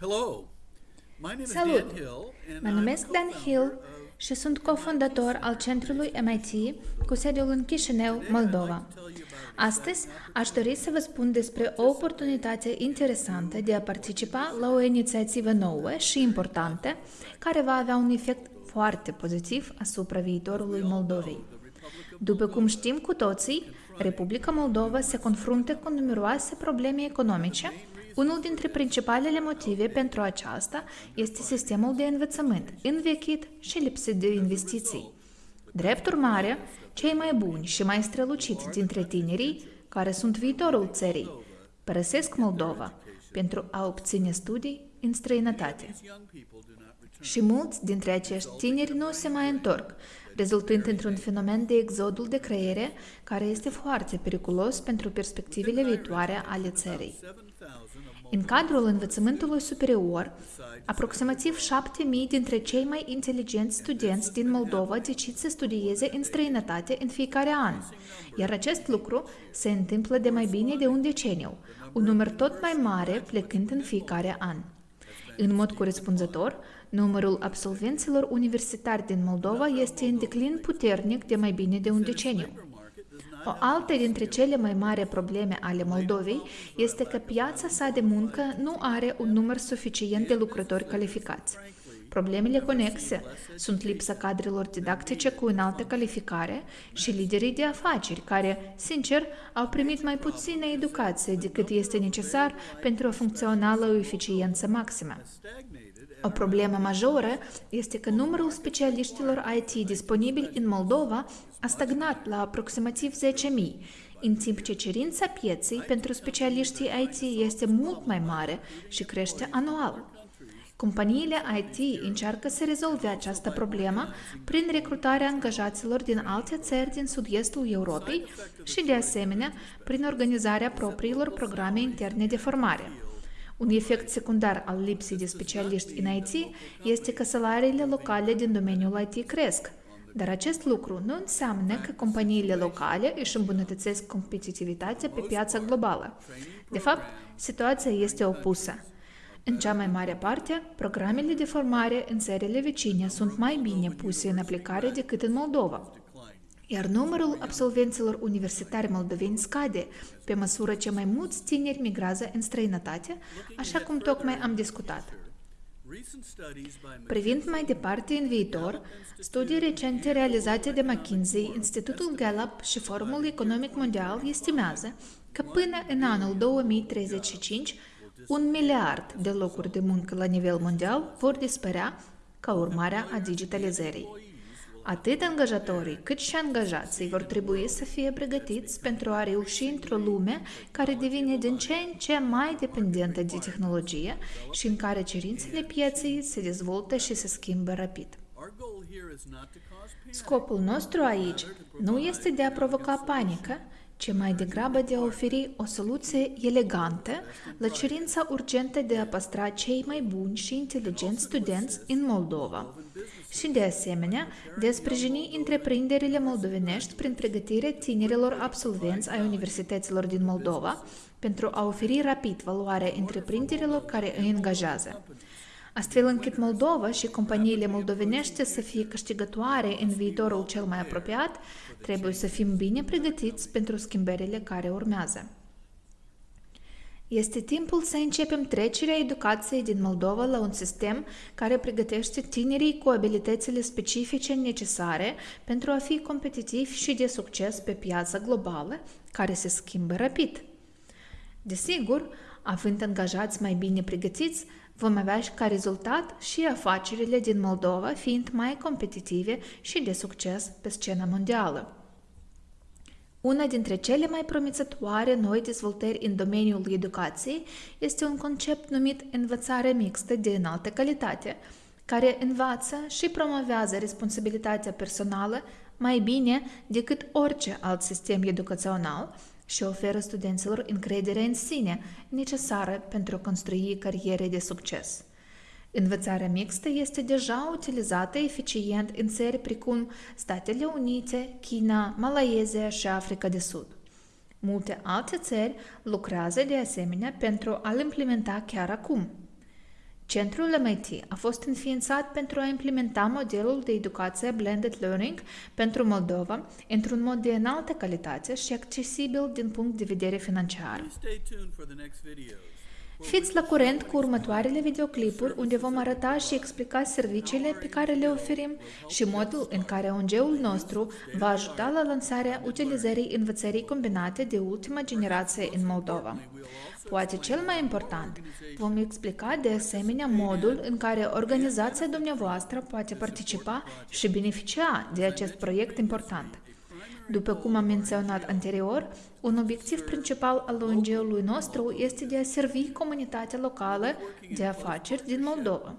Hello. My name is Salut! Dan Hill, and Mă I'm numesc Dan Hill co-founder of- și sunt cofondator al centrului MIT cu sediul în Chișinău, Moldova. Astăzi aș dori să vă spun despre o oportunitate interesantă de a participa la o inițiativă nouă și importantă care va avea un efect foarte pozitiv asupra viitorului Moldovei. După cum știm cu toții, Republica Moldova se confruntă cu numeroase probleme economice. Unul dintre principalele motive pentru aceasta este sistemul de învățământ învechit și lipsit de investiții. Drept urmare, cei mai buni și mai străluciți dintre tinerii, care sunt viitorul țării, părăsesc Moldova pentru a obține studii în străinătate. Și mulți dintre acești tineri nu se mai întorc, rezultând într-un fenomen de exodul de creiere care este foarte periculos pentru perspectivele viitoare ale țării. În cadrul învățământului superior, aproximativ 7.000 dintre cei mai inteligenți studenți din Moldova decid să studieze în străinătate în fiecare an, iar acest lucru se întâmplă de mai bine de un deceniu, un număr tot mai mare plecând în fiecare an. În mod corespunzător, numărul absolvenților universitari din Moldova este în declin puternic de mai bine de un deceniu. O altă dintre cele mai mari probleme ale Moldovei este că piața sa de muncă nu are un număr suficient de lucrători calificați. Problemele conexe sunt lipsa cadrelor didactice cu înaltă calificare și liderii de afaceri care, sincer, au primit mai puțină educație decât este necesar pentru a funcționa la o eficiență maximă. O problemă majoră este că numărul specialiștilor IT disponibili în Moldova a stagnat la aproximativ 10.000, în timp ce cerința pieței pentru specialiștii IT este mult mai mare și crește anual. Companiile IT încearcă să rezolve această problemă prin recrutarea angajaților din alte țări din sud-estul Europei și, de asemenea, prin organizarea propriilor programe interne de formare. Un efect secundar al lipsei de specialiști în IT este că salariile locale din domeniul IT cresc, dar acest lucru nu înseamnă că companiile locale își îmbunătățesc competitivitatea pe piața globală. De fapt, situația este opusă. În cea mai mare parte, programele de formare în țările vecine sunt mai bine puse în aplicare decât în Moldova, iar numărul absolvenților universitari moldoveni scade pe măsură ce mai mulți tineri migrează în străinătate, așa cum tocmai am discutat. Privind mai departe în viitor, studii recente realizate de McKinsey, Institutul Gallup și Forumul Economic Mondial estimează că până în anul 2035, un miliard de locuri de muncă la nivel mondial vor dispărea ca urmare a digitalizării. Atât angajatorii cât și angajații vor trebui să fie pregătiți pentru a reuși într-o lume care devine din ce în ce mai dependentă de tehnologie și în care cerințele pieței se dezvoltă și se schimbă rapid. Scopul nostru aici nu este de a provoca panică, ci mai degrabă de a oferi o soluție elegantă la cerința urgentă de a păstra cei mai buni și inteligenți studenți în Moldova și, de asemenea, de a sprijini întreprinderile moldovenești prin pregătirea tinerilor absolvenți ai universităților din Moldova pentru a oferi rapid valoare întreprinderilor care îi angajează astfel încât Moldova și companiile moldovenești să fie câștigătoare în viitorul cel mai apropiat, trebuie să fim bine pregătiți pentru schimbările care urmează. Este timpul să începem trecerea educației din Moldova la un sistem care pregătește tinerii cu abilitățile specifice necesare pentru a fi competitivi și de succes pe piața globală, care se schimbă rapid. Desigur, având angajați mai bine pregătiți, vom avea ca rezultat și afacerile din Moldova fiind mai competitive și de succes pe scena mondială. Una dintre cele mai promițătoare noi dezvoltări în domeniul educației este un concept numit învățare mixtă de înaltă calitate, care învață și promovează responsabilitatea personală mai bine decât orice alt sistem educațional și oferă studenților încredere în sine necesară pentru a construi cariere de succes. Învățarea mixtă este deja utilizată eficient în țări precum Statele Unite, China, Malaezia și Africa de Sud. Multe alte țări lucrează de asemenea pentru a-l implementa chiar acum. Centrul MIT a fost înființat pentru a implementa modelul de educație Blended Learning pentru Moldova într-un mod de înaltă calitate și accesibil din punct de vedere financiar. Please stay tuned for the next videos. Fiți la curent cu următoarele videoclipuri unde vom arăta și explica serviciile pe care le oferim și modul în care ONG-ul nostru va ajuta la lansarea utilizării învățării combinate de ultima generație în Moldova. Poate cel mai important, vom explica de asemenea modul în care organizația dumneavoastră poate participa și beneficia de acest proiect important. După cum am menționat anterior, un obiectiv principal al ONG-ului nostru este de a servi comunitatea locală de afaceri din Moldova.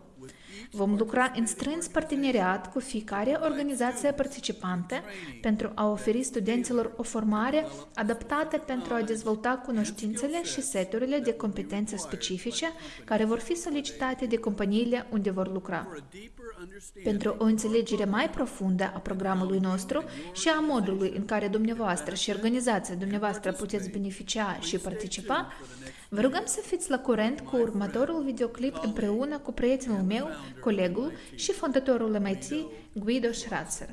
Vom lucra în strâns parteneriat cu fiecare organizație participantă pentru a oferi studenților o formare adaptată pentru a dezvolta cunoștințele și seturile de competențe specifice care vor fi solicitate de companiile unde vor lucra. For a deeper understanding Pentru o înțelegere mai profundă a programului nostru și a modului în care dumneavoastră și organizația dumneavoastră puteți beneficia și participa, vă rugăm să fiți la curent cu următorul videoclip împreună cu prietenul meu, colegul și fondatorul MIT, Guido Schratzer.